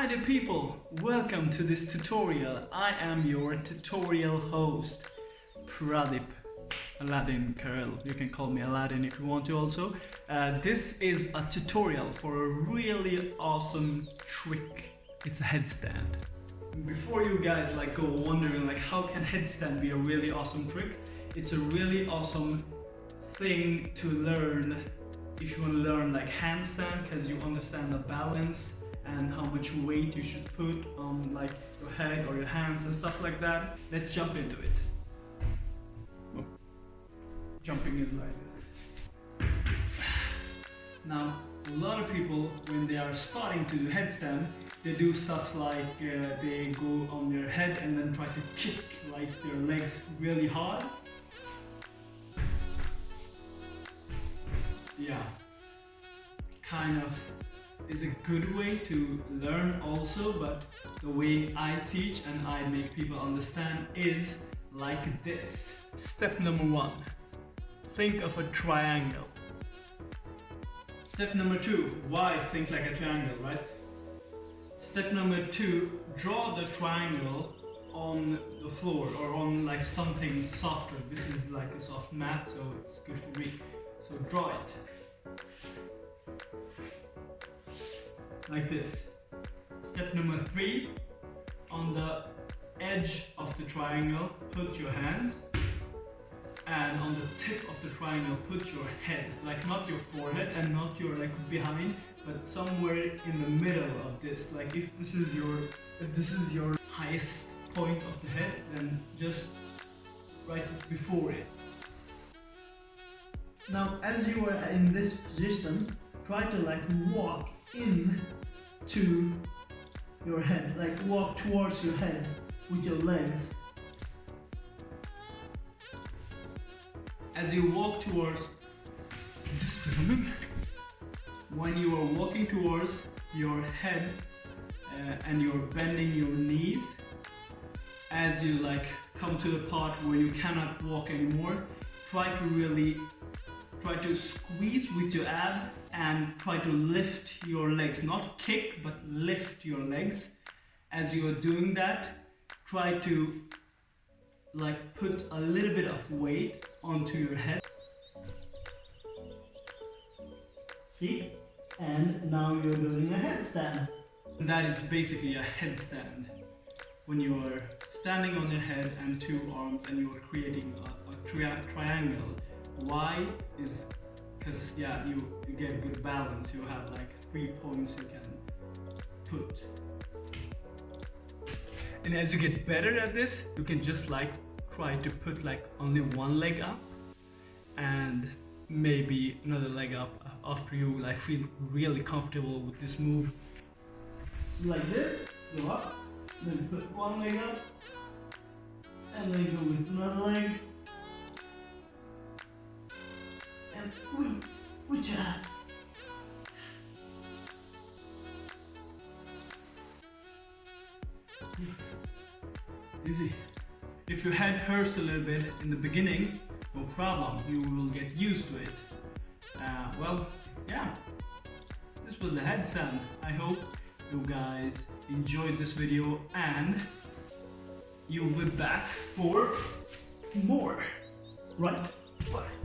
Hi there people, welcome to this tutorial. I am your tutorial host, Pradip Aladdin Karel. You can call me Aladdin if you want to also. Uh, this is a tutorial for a really awesome trick. It's a headstand. Before you guys like go wondering like how can headstand be a really awesome trick, it's a really awesome thing to learn if you want to learn like handstand because you understand the balance and how much weight you should put on like your head or your hands and stuff like that. Let's jump into it. Jumping is like this. Now, a lot of people, when they are starting to do headstand, they do stuff like uh, they go on their head and then try to kick like their legs really hard. Yeah, kind of is a good way to learn also, but the way I teach and I make people understand is like this. Step number one, think of a triangle. Step number two, why think like a triangle, right? Step number two, draw the triangle on the floor or on like something softer. This is like a soft mat, so it's good for me. So draw it. Like this. Step number three, on the edge of the triangle, put your hands. And on the tip of the triangle, put your head, like not your forehead and not your like behind, but somewhere in the middle of this. Like if this is your, if this is your highest point of the head, then just right before it. Now, as you are in this position, try to like walk in to your head, like walk towards your head with your legs. As you walk towards, is this filming? When you are walking towards your head uh, and you're bending your knees, as you like come to the part where you cannot walk anymore, try to really try to squeeze with your ab and try to lift your legs. Not kick but lift your legs. As you are doing that try to like put a little bit of weight onto your head. See? And now you're doing a headstand. That is basically a headstand. When you are standing on your head and two arms and you are creating a, a tri triangle why is because yeah you you get good balance. You have like three points you can put. And as you get better at this you can just like try to put like only one leg up and maybe another leg up after you like feel really comfortable with this move. So like this go up then put one leg up and then go with another leg squeeze. Good job. Easy. If your head hurts a little bit in the beginning, no problem, you will get used to it. Uh, well, yeah, this was the headstand. I hope you guys enjoyed this video and you'll be back for more. Right? Bye.